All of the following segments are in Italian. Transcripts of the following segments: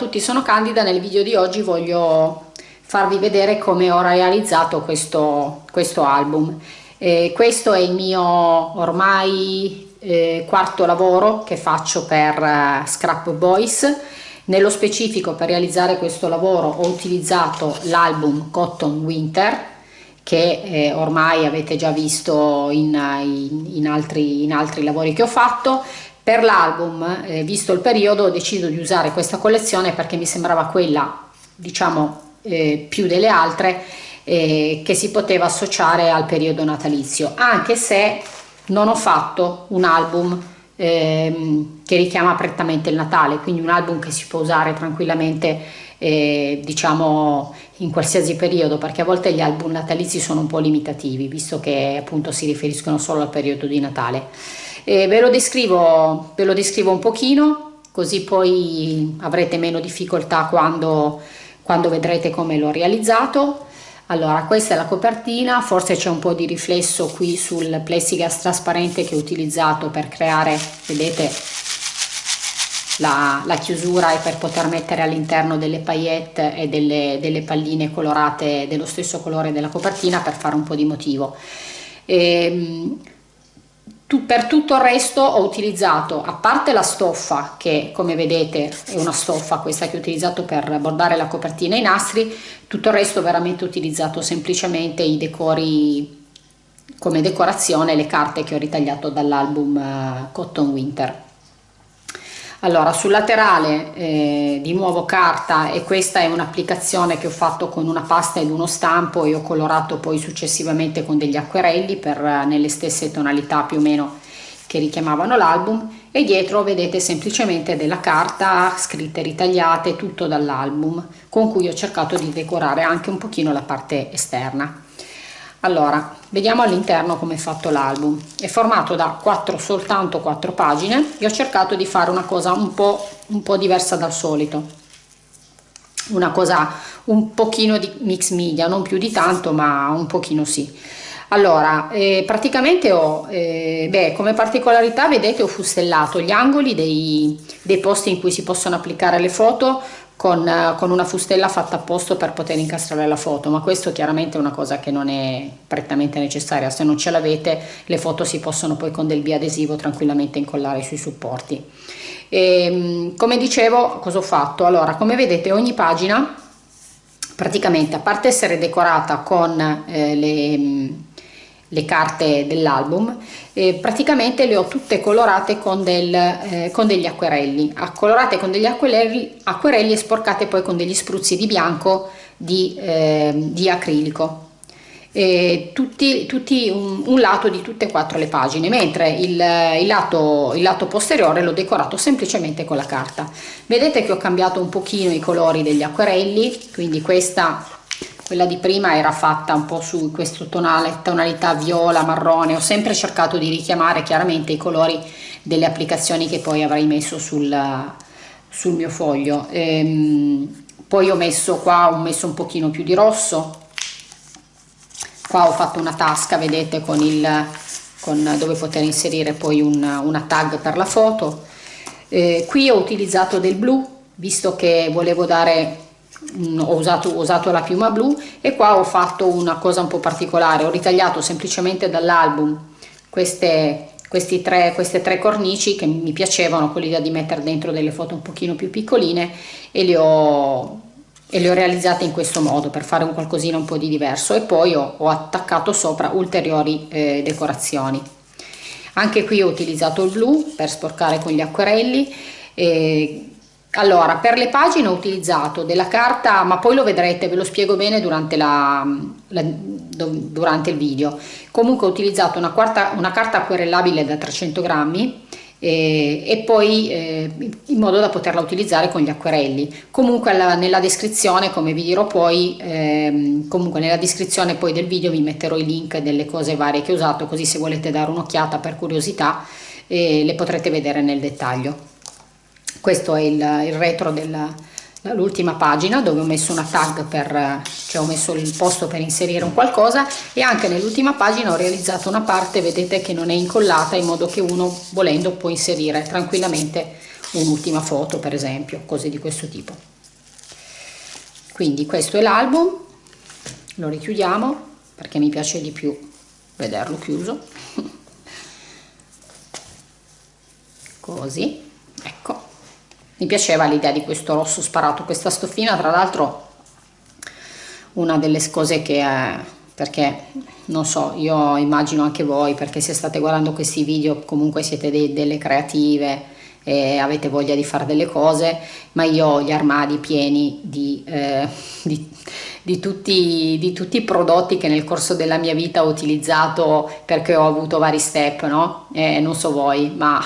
tutti, sono Candida, nel video di oggi voglio farvi vedere come ho realizzato questo, questo album. Eh, questo è il mio ormai eh, quarto lavoro che faccio per uh, Scrap Boys. Nello specifico per realizzare questo lavoro ho utilizzato l'album Cotton Winter che eh, ormai avete già visto in, in, in, altri, in altri lavori che ho fatto per l'album, eh, visto il periodo, ho deciso di usare questa collezione perché mi sembrava quella, diciamo, eh, più delle altre eh, che si poteva associare al periodo natalizio, anche se non ho fatto un album ehm, che richiama prettamente il Natale, quindi un album che si può usare tranquillamente eh, diciamo in qualsiasi periodo perché a volte gli album natalizi sono un po' limitativi visto che appunto si riferiscono solo al periodo di Natale e ve lo descrivo, ve lo descrivo un pochino, così poi avrete meno difficoltà quando, quando vedrete come l'ho realizzato. Allora, questa è la copertina, forse c'è un po' di riflesso qui sul plexiglass trasparente che ho utilizzato per creare, vedete, la, la chiusura e per poter mettere all'interno delle paillette e delle, delle palline colorate dello stesso colore della copertina per fare un po' di motivo. Ehm, tu, per tutto il resto ho utilizzato, a parte la stoffa, che come vedete è una stoffa questa che ho utilizzato per bordare la copertina i nastri, tutto il resto veramente ho utilizzato semplicemente i decori come decorazione, le carte che ho ritagliato dall'album uh, Cotton Winter allora sul laterale eh, di nuovo carta e questa è un'applicazione che ho fatto con una pasta ed uno stampo e ho colorato poi successivamente con degli acquerelli per eh, nelle stesse tonalità più o meno che richiamavano l'album. E dietro vedete semplicemente della carta scritte ritagliate tutto dall'album con cui ho cercato di decorare anche un pochino la parte esterna allora vediamo all'interno come è fatto l'album. È formato da quattro soltanto quattro pagine. E ho cercato di fare una cosa un po un po diversa dal solito. Una cosa un pochino di mix media non più di tanto ma un pochino sì. Allora eh, praticamente ho eh, beh, come particolarità vedete ho fustellato gli angoli dei, dei posti in cui si possono applicare le foto con, eh, con, una fustella fatta apposta per poter incastrare la foto, ma questo chiaramente è una cosa che non è prettamente necessaria, se non ce l'avete le foto si possono poi con del biadesivo tranquillamente incollare sui supporti. E, ehm, come dicevo, cosa ho fatto? Allora, come vedete ogni pagina praticamente a parte essere decorata con eh, le le carte dell'album eh, praticamente le ho tutte colorate con, del, eh, con degli acquerelli. Colorate con degli acquerelli, acquerelli e sporcate poi con degli spruzzi di bianco di, eh, di acrilico. Eh, tutti, tutti un, un, lato di tutte e quattro le pagine mentre il, il, lato, il lato posteriore l'ho decorato semplicemente con la carta. Vedete che ho cambiato un pochino i colori degli acquerelli quindi questa quella di prima era fatta un po' su questo tonale, tonalità viola, marrone, ho sempre cercato di richiamare chiaramente i colori delle applicazioni che poi avrei messo sul, sul mio foglio. Ehm, poi ho messo qua, ho messo un pochino più di rosso, qua ho fatto una tasca, vedete, con il, con, dove poter inserire poi un, una tag per la foto. Eh, qui ho utilizzato del blu, visto che volevo dare ho usato, ho usato la piuma blu e qua ho fatto una cosa un po' particolare, ho ritagliato semplicemente dall'album queste, queste tre cornici che mi piacevano con l'idea di mettere dentro delle foto un pochino più piccoline e le ho, e le ho realizzate in questo modo per fare un qualcosina un po' di diverso e poi ho, ho attaccato sopra ulteriori eh, decorazioni. Anche qui ho utilizzato il blu per sporcare con gli acquerelli e allora, per le pagine ho utilizzato della carta, ma poi lo vedrete, ve lo spiego bene durante, la, la, durante il video. Comunque ho utilizzato una, quarta, una carta acquerellabile da 300 grammi e, e poi eh, in modo da poterla utilizzare con gli acquerelli. Comunque alla, nella descrizione, come vi dirò poi, eh, comunque nella descrizione poi del video vi metterò i link delle cose varie che ho usato, così se volete dare un'occhiata per curiosità eh, le potrete vedere nel dettaglio questo è il, il retro dell'ultima pagina dove ho messo una tag per cioè ho messo il posto per inserire un qualcosa e anche nell'ultima pagina ho realizzato una parte vedete che non è incollata in modo che uno volendo può inserire tranquillamente un'ultima foto per esempio cose di questo tipo. Quindi questo è l'album lo richiudiamo perché mi piace di più vederlo chiuso. Così ecco mi piaceva l'idea di questo rosso sparato questa stoffina tra l'altro una delle cose che è perché non so io immagino anche voi perché se state guardando questi video comunque siete dei, delle creative e avete voglia di fare delle cose ma io ho gli armadi pieni di, eh, di, di, tutti, di tutti i prodotti che nel corso della mia vita ho utilizzato perché ho avuto vari step no? E non so voi ma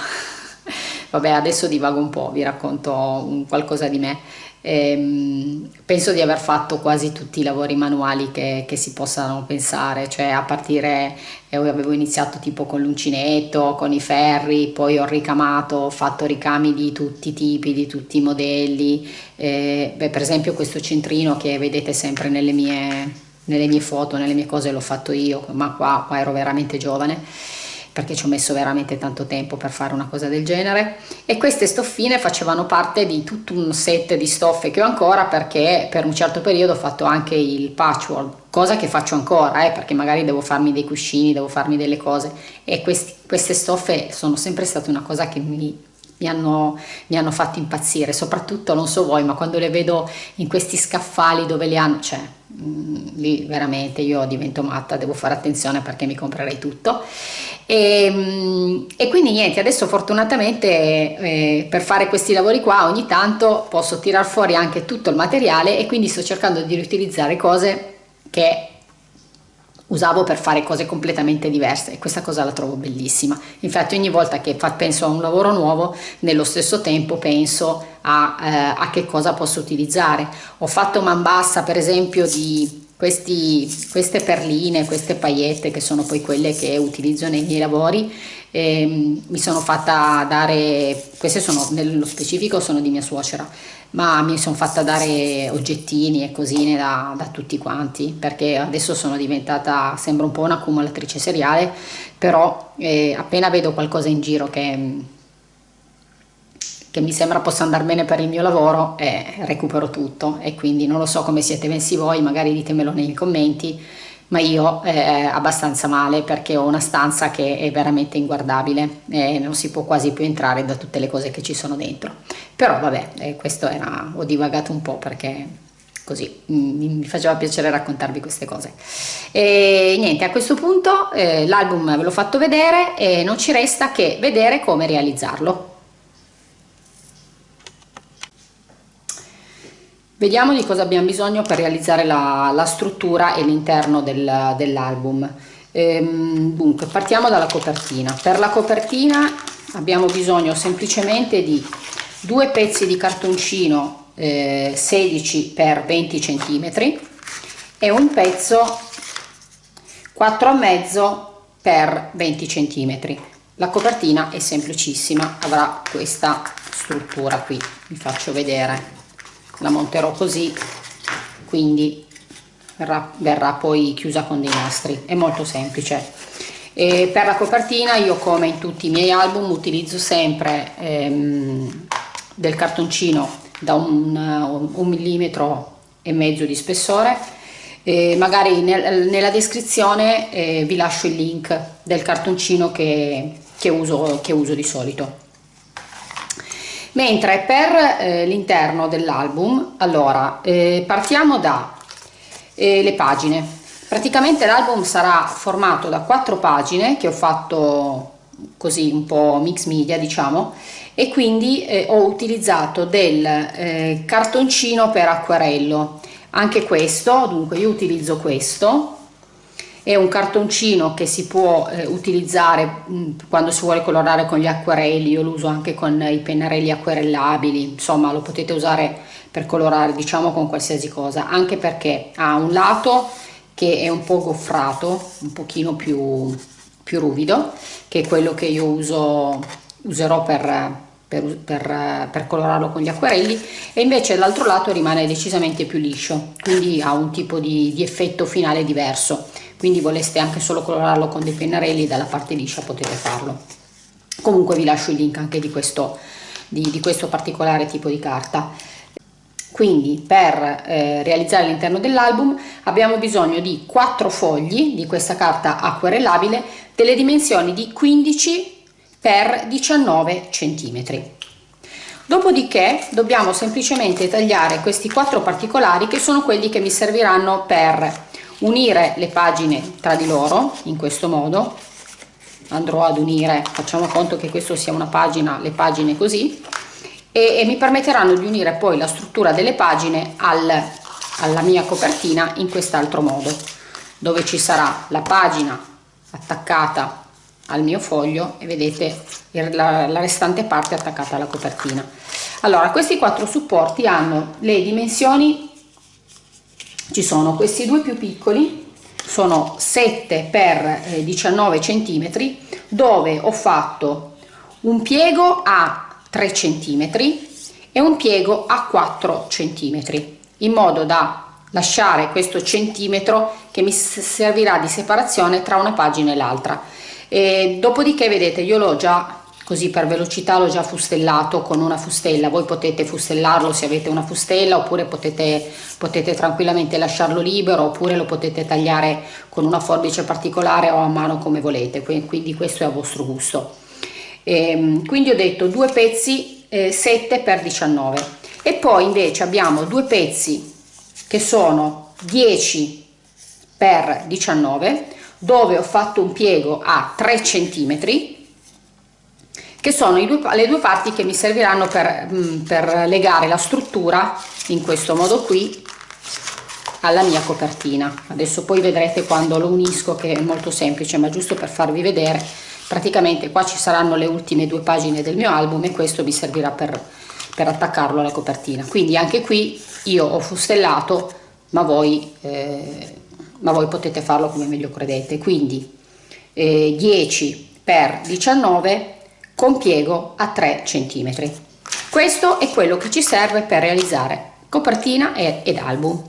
Vabbè, adesso divago un po', vi racconto qualcosa di me. Ehm, penso di aver fatto quasi tutti i lavori manuali che, che si possano pensare, cioè a partire, eh, avevo iniziato tipo con l'uncinetto, con i ferri, poi ho ricamato, ho fatto ricami di tutti i tipi, di tutti i modelli. Eh, beh, per esempio questo centrino che vedete sempre nelle mie, nelle mie foto, nelle mie cose l'ho fatto io, ma qua, qua ero veramente giovane perché ci ho messo veramente tanto tempo per fare una cosa del genere. E queste stoffine facevano parte di tutto un set di stoffe che ho ancora perché per un certo periodo ho fatto anche il patchwork cosa che faccio ancora eh, perché magari devo farmi dei cuscini devo farmi delle cose. E questi, queste stoffe sono sempre state una cosa che mi, mi hanno, mi hanno fatto impazzire soprattutto non so voi ma quando le vedo in questi scaffali dove le hanno cioè mm, lì veramente io divento matta devo fare attenzione perché mi comprerei tutto. E, ehm, e, quindi niente, adesso fortunatamente eh, per fare questi lavori qua ogni tanto posso tirar fuori anche tutto il materiale e quindi sto cercando di riutilizzare cose che usavo per fare cose completamente diverse e questa cosa la trovo bellissima. Infatti ogni volta che penso a un lavoro nuovo nello stesso tempo penso a, eh, a che cosa posso utilizzare. Ho fatto man bassa per esempio di questi, queste perline, queste paillette che sono poi quelle che utilizzo nei miei lavori eh, mi sono fatta dare, queste sono nello specifico sono di mia suocera ma mi sono fatta dare oggettini e cosine da, da, tutti quanti perché adesso sono diventata, sembra un po' un'accumulatrice seriale però eh, appena vedo qualcosa in giro che che mi sembra possa andare bene per il mio lavoro e recupero tutto. E quindi non lo so come siete messi voi, magari ditemelo nei commenti, ma io eh, abbastanza male perché ho una stanza che è veramente inguardabile e non si può quasi più entrare da tutte le cose che ci sono dentro. Però vabbè, eh, questo era, ho divagato un po' perché così mi, mi faceva piacere raccontarvi queste cose. E niente, a questo punto eh, l'album ve l'ho fatto vedere e non ci resta che vedere come realizzarlo. Vediamo di cosa abbiamo bisogno per realizzare la, la struttura e l'interno del, dell'album. Ehm, dunque, partiamo dalla copertina. Per la copertina abbiamo bisogno semplicemente di due pezzi di cartoncino eh, 16 x 20 cm e un pezzo 4,5 x 20 cm. La copertina è semplicissima, avrà questa struttura qui, vi faccio vedere la monterò così quindi verrà, verrà poi chiusa con dei nastri. È molto semplice. E per la copertina io come in tutti i miei album utilizzo sempre ehm, del cartoncino da un, un, millimetro e mezzo di spessore. E magari nel, nella descrizione eh, vi lascio il link del cartoncino che, che, uso, che uso di solito mentre per eh, l'interno dell'album allora eh, partiamo da eh, pagine. Praticamente l'album sarà formato da quattro pagine che ho fatto così un po' mix media diciamo e quindi eh, ho utilizzato del eh, cartoncino per acquarello anche questo dunque io utilizzo questo è un cartoncino che si può eh, utilizzare mh, mm, quando si vuole colorare con gli acquerelli, io lo uso anche con i pennarelli acquerellabili, insomma lo potete usare per colorare diciamo con qualsiasi cosa, anche perché ha un lato che è un po' goffrato, un pochino più, più ruvido, che è quello che io uso, userò per, per, per, per, colorarlo con gli acquerelli. E invece l'altro lato rimane decisamente più liscio quindi ha un tipo di, di effetto finale diverso quindi voleste anche solo colorarlo con dei pennarelli dalla parte liscia potete farlo. Comunque vi lascio il link anche di questo, di, di questo particolare tipo di carta. Quindi per eh, realizzare all'interno dell'album abbiamo bisogno di 4 fogli di questa carta acquerellabile delle dimensioni di 15 x 19 cm dopodiché dobbiamo semplicemente tagliare questi quattro particolari che sono quelli che mi serviranno per unire le pagine tra di loro in questo modo. Andrò ad unire facciamo conto che questo sia una pagina le pagine così e, e mi permetteranno di unire poi la struttura delle pagine al, alla mia copertina in quest'altro modo dove ci sarà la pagina attaccata al mio foglio e vedete la, la restante parte attaccata alla copertina. Allora questi quattro supporti hanno le dimensioni ci sono questi due più piccoli sono 7 x 19 cm dove ho fatto un piego a 3 cm e un piego a 4 cm in modo da lasciare questo centimetro che mi servirà di separazione tra una pagina e l'altra. Dopodiché vedete io l'ho già così per velocità l'ho già fustellato con una fustella. Voi potete fustellarlo se avete una fustella oppure potete, potete tranquillamente lasciarlo libero oppure lo potete tagliare con una forbice particolare o a mano come volete. Quindi questo è a vostro gusto. E, ehm, quindi ho detto due pezzi eh, 7 x 19 e poi invece abbiamo due pezzi che sono 10 x 19 dove ho fatto un piego a 3 centimetri che sono due, le due parti che mi serviranno per, mm, per legare la struttura in questo modo qui alla mia copertina. Adesso poi vedrete quando lo unisco che è molto semplice ma giusto per farvi vedere praticamente qua ci saranno le ultime due pagine del mio album e questo mi servirà per, per attaccarlo alla copertina. Quindi anche qui io ho fustellato ma voi, eh, ma voi potete farlo come meglio credete. Quindi eh, 10 per 19 con piego a 3 cm. Questo è quello che ci serve per realizzare copertina ed album.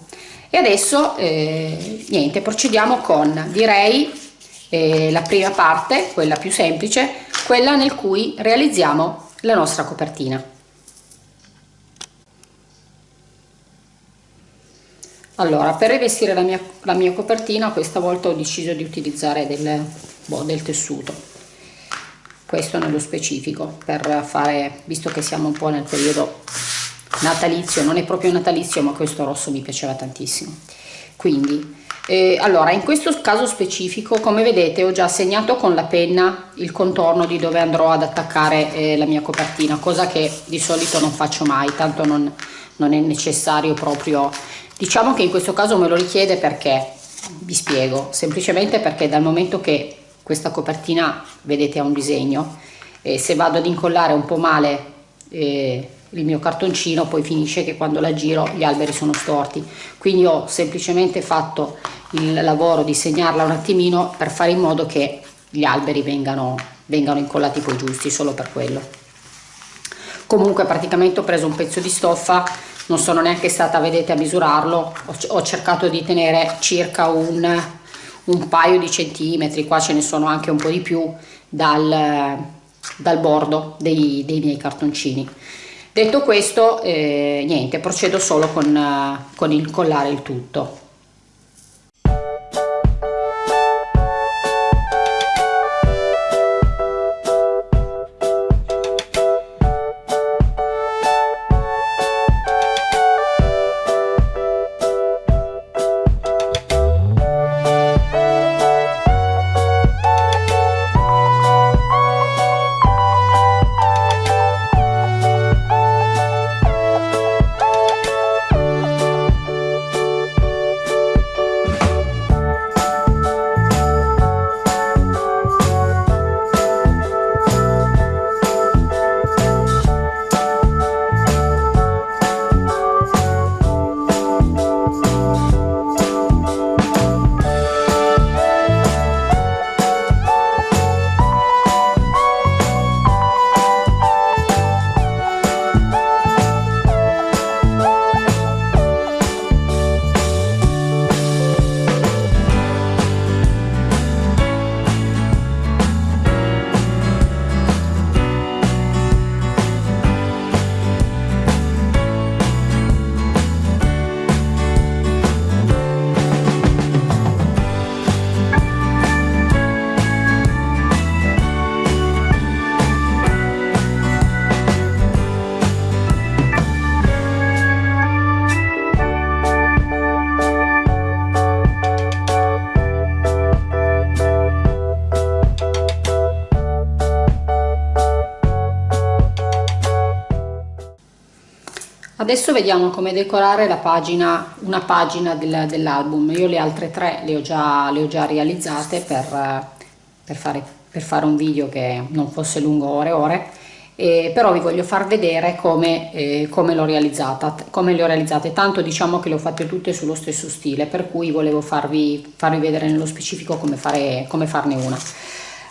E adesso eh, niente, procediamo con direi eh, la prima parte, quella più semplice, quella nel cui realizziamo la nostra copertina. Allora, per rivestire la mia, la mia copertina questa volta ho deciso di utilizzare del, boh, del tessuto questo nello specifico per fare visto che siamo un po' nel periodo natalizio non è proprio natalizio ma questo rosso mi piaceva tantissimo. Quindi eh, allora in questo caso specifico come vedete ho già segnato con la penna il contorno di dove andrò ad attaccare eh, la mia copertina cosa che di solito non faccio mai tanto non, non è necessario proprio. Diciamo che in questo caso me lo richiede perché? Vi spiego. Semplicemente perché dal momento che questa copertina vedete ha un disegno. E se vado ad incollare un po' male eh, il mio cartoncino poi finisce che quando la giro gli alberi sono storti. Quindi ho semplicemente fatto il lavoro di segnarla un attimino per fare in modo che gli alberi vengano, vengano incollati poi giusti solo per quello. Comunque praticamente ho preso un pezzo di stoffa non sono neanche stata vedete a misurarlo. Ho, ho cercato di tenere circa un un paio di centimetri, qua ce ne sono anche un po' di più dal, dal bordo dei, dei, miei cartoncini. Detto questo, eh, niente, procedo solo con, con incollare il tutto. Adesso vediamo come decorare la pagina una pagina del, dell'album. Io le altre tre le ho già, le ho già realizzate per, per, fare, per fare un video che non fosse lungo ore e ore. Eh, però vi voglio far vedere come, eh, come l'ho realizzata come le ho realizzate. Tanto diciamo che le ho fatte tutte sullo stesso stile per cui volevo farvi, farvi vedere nello specifico come, fare, come farne una.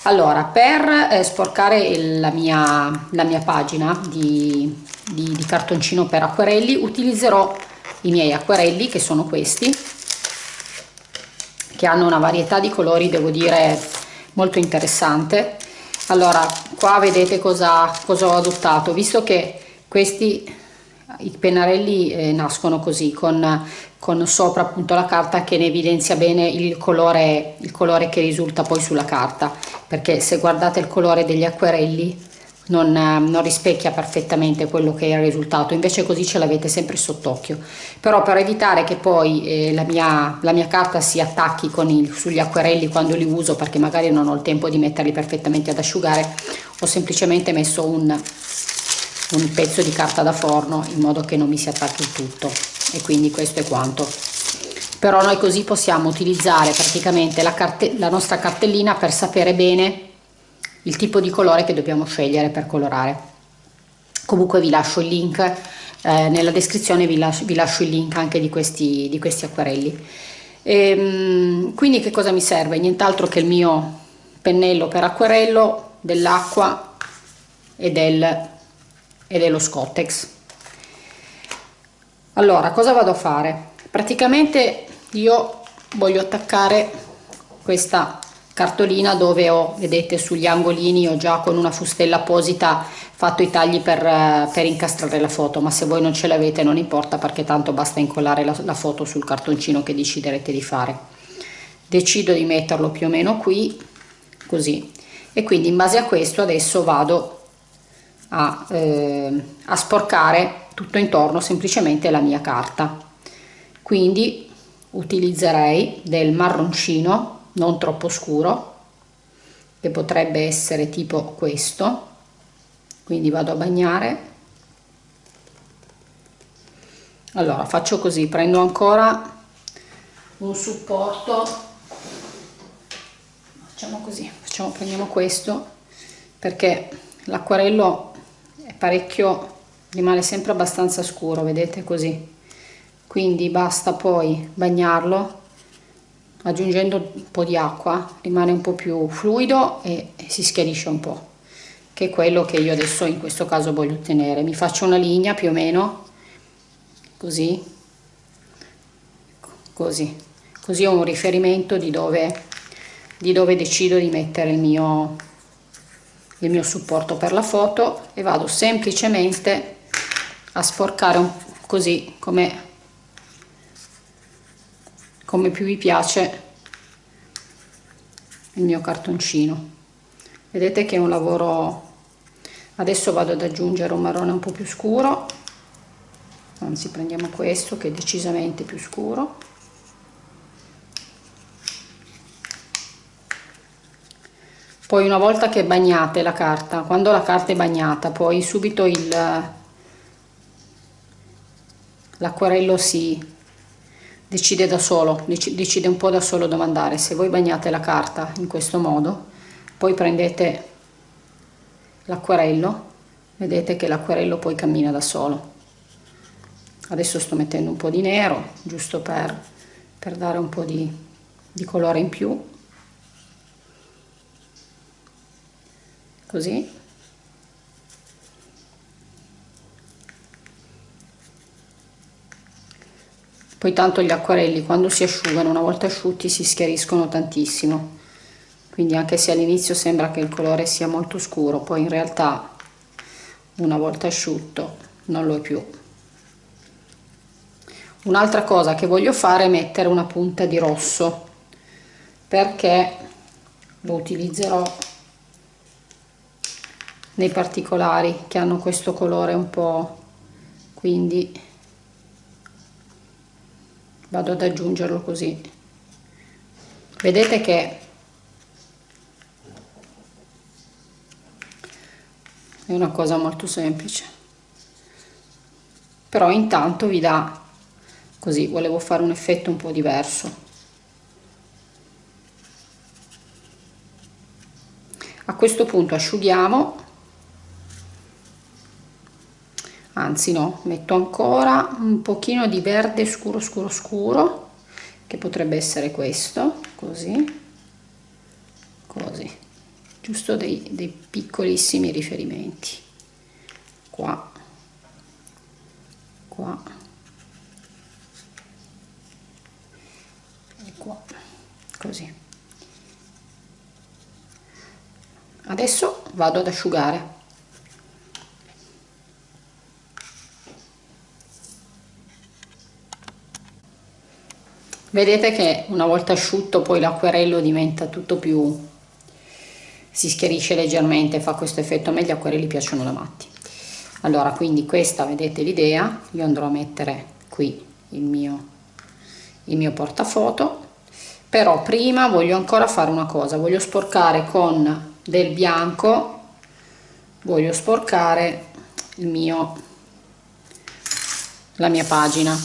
Allora per eh, sporcare il, la, mia, la mia pagina di, di, di cartoncino per acquerelli utilizzerò i miei acquerelli che sono questi che hanno una varietà di colori devo dire molto interessante. Allora qua vedete cosa, cosa ho adottato. Visto che questi i pennarelli eh, nascono così con, con, sopra appunto la carta che ne evidenzia bene il colore, il colore che risulta poi sulla carta. Perché se guardate il colore degli acquerelli non, non, rispecchia perfettamente quello che è il risultato. Invece così ce l'avete sempre sott'occhio. Però per evitare che poi eh, la, mia, la, mia, carta si attacchi il, sugli acquerelli quando li uso perché magari non ho il tempo di metterli perfettamente ad asciugare ho semplicemente messo un, un pezzo di carta da forno in modo che non mi si attacchi il tutto. E quindi questo è quanto. Però noi così possiamo utilizzare praticamente la, la nostra cartellina per sapere bene il tipo di colore che dobbiamo scegliere per colorare. Comunque vi lascio il link eh, nella descrizione vi lascio, vi lascio, il link anche di questi, di questi acquarelli e, ehm, quindi che cosa mi serve? Nient'altro che il mio pennello per acquerello dell'acqua e, del, e dello scottex. Allora cosa vado a fare? Praticamente io voglio attaccare questa cartolina dove ho, vedete sugli angolini ho già con una fustella apposita fatto i tagli per, per incastrare la foto ma se voi non ce l'avete non importa perché tanto basta incollare la, la foto sul cartoncino che deciderete di fare. Decido di metterlo più o meno qui così. E quindi in base a questo adesso vado a, eh, a sporcare tutto intorno semplicemente la mia carta. Quindi utilizzerei del marroncino non troppo scuro che potrebbe essere tipo questo. Quindi vado a bagnare. Allora faccio così prendo ancora un supporto. Facciamo così facciamo prendiamo questo perché l'acquarello è parecchio rimane sempre abbastanza scuro vedete così. Quindi basta poi bagnarlo aggiungendo un po' di acqua rimane un po' più fluido e, si schiarisce un po' che è quello che io adesso in questo caso voglio ottenere. Mi faccio una linea più o meno così così così ho un riferimento di dove, di dove decido di mettere il mio, il mio supporto per la foto e vado semplicemente a sporcare un, così come come più vi piace il mio cartoncino. Vedete che è un lavoro adesso vado ad aggiungere un marrone un po' più scuro. Anzi prendiamo questo che è decisamente più scuro. Poi una volta che bagnate la carta quando la carta è bagnata poi subito l'acquarello si decide da solo, decide un po' da solo dove andare. Se voi bagnate la carta in questo modo, poi prendete l'acquarello, vedete che l'acquarello poi cammina da solo. Adesso sto mettendo un po' di nero, giusto per, per dare un po' di, di colore in più. Così. Poi tanto gli acquarelli quando si asciugano una volta asciutti si schiariscono tantissimo. Quindi anche se all'inizio sembra che il colore sia molto scuro poi in realtà una volta asciutto non lo è più. Un'altra cosa che voglio fare è mettere una punta di rosso perché lo utilizzerò nei particolari che hanno questo colore un po' quindi vado ad aggiungerlo così. Vedete che è una cosa molto semplice. Però intanto vi dà così volevo fare un effetto un po' diverso. A questo punto asciughiamo anzi no metto ancora un pochino di verde scuro scuro scuro che potrebbe essere questo così così. Giusto dei, dei piccolissimi riferimenti. Qua. Qua. E qua. Così. Adesso vado ad asciugare vedete che una volta asciutto poi l'acquerello diventa tutto più si schiarisce leggermente fa questo effetto a gli acquerelli piacciono da matti. Allora quindi questa vedete l'idea io andrò a mettere qui il mio il mio portafoto però prima voglio ancora fare una cosa voglio sporcare con del bianco voglio sporcare il mio la mia pagina.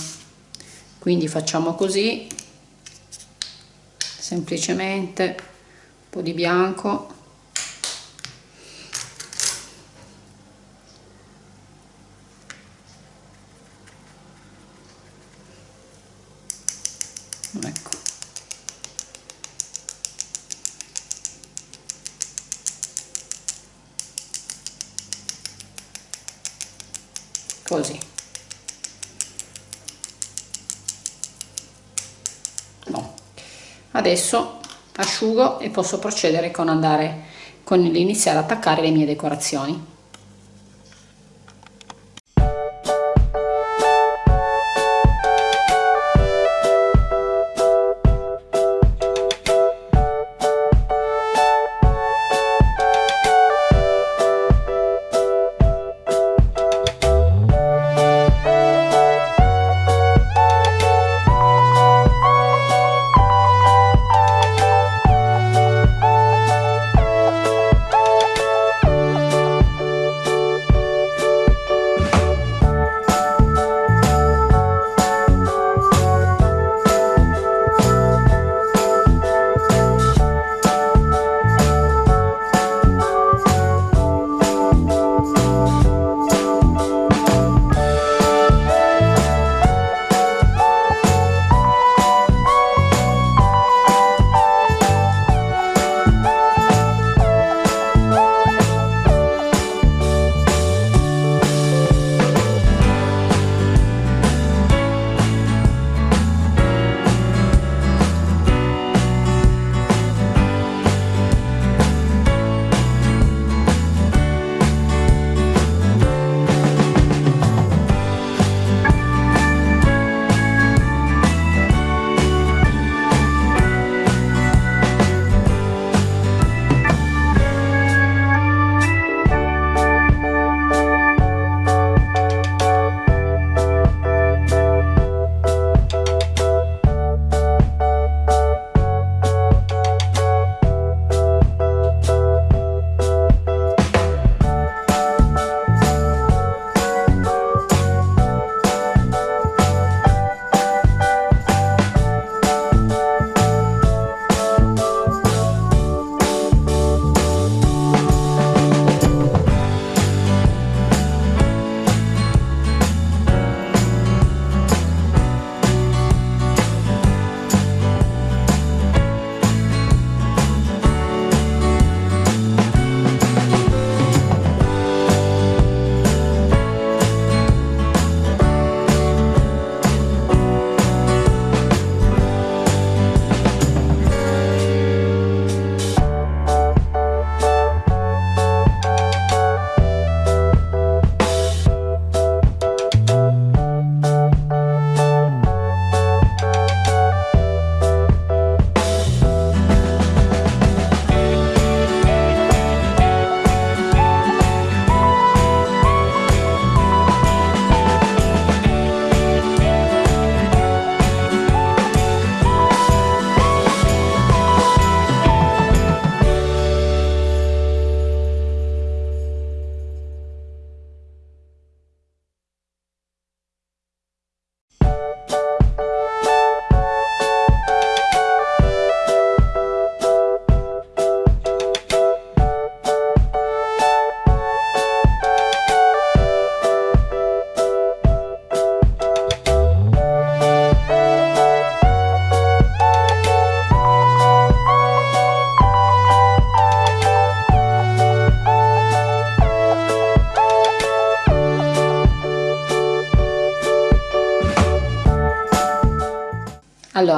Quindi facciamo così semplicemente un po' di bianco ecco così no. Adesso asciugo e posso procedere con andare con l'iniziare ad attaccare le mie decorazioni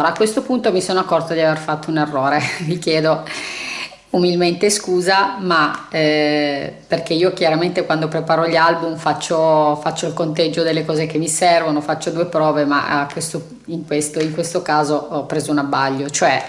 allora a questo punto mi sono accorto di aver fatto un errore vi chiedo umilmente scusa ma eh, perché io chiaramente quando preparo gli album faccio, faccio, il conteggio delle cose che mi servono faccio due prove ma questo, in, questo, in questo caso ho preso un abbaglio. Cioè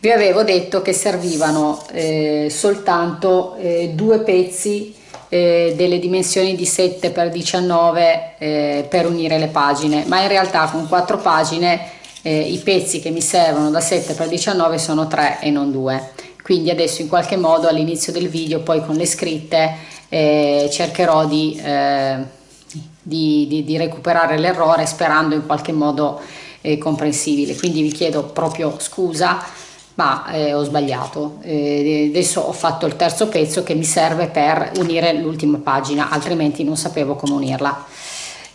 vi avevo detto che servivano eh, soltanto eh, due pezzi eh, delle dimensioni di 7 x 19 eh, per unire le pagine ma in realtà con quattro pagine eh, i pezzi che mi servono da 7 x 19 sono 3 e non 2 quindi adesso in qualche modo all'inizio del video poi con le scritte eh, cercherò di, eh, di, di, di recuperare l'errore sperando in qualche modo eh, comprensibile. Quindi vi chiedo proprio scusa ma eh, ho sbagliato. Eh, adesso ho fatto il terzo pezzo che mi serve per unire l'ultima pagina altrimenti non sapevo come unirla.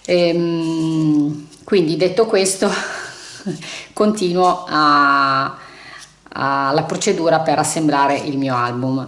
Ehm, quindi detto questo continuo a, alla procedura per assemblare il mio album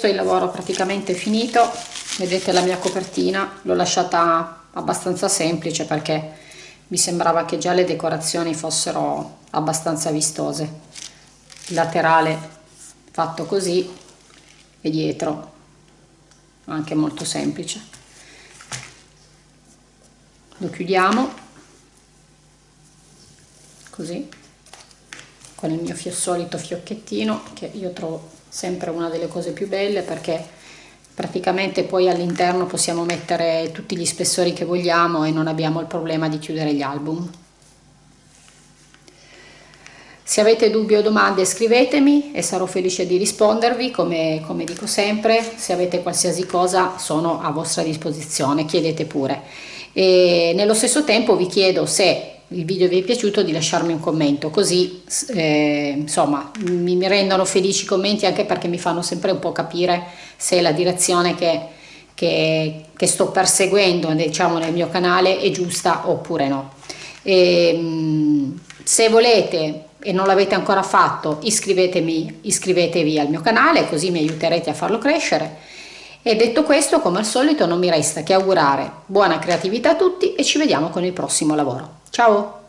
questo il lavoro praticamente finito. Vedete la mia copertina l'ho lasciata abbastanza semplice perché mi sembrava che già le decorazioni fossero abbastanza vistose. Laterale fatto così e dietro anche molto semplice. Lo chiudiamo così con il mio solito fiocchettino che io trovo sempre una delle cose più belle perché praticamente poi all'interno possiamo mettere tutti gli spessori che vogliamo e non abbiamo il problema di chiudere gli album. Se avete dubbi o domande scrivetemi e sarò felice di rispondervi come, come dico sempre, se avete qualsiasi cosa sono a vostra disposizione, chiedete pure. E nello stesso tempo vi chiedo se il video vi è piaciuto di lasciarmi un commento. Così eh, insomma mi, mi, rendono felici i commenti anche perché mi fanno sempre un po' capire se la direzione che, che, che sto perseguendo diciamo nel mio canale è giusta oppure no. E, ehm, se volete e non l'avete ancora fatto iscrivetevi al mio canale così mi aiuterete a farlo crescere e detto questo come al solito non mi resta che augurare buona creatività a tutti e ci vediamo con il prossimo lavoro. Ciao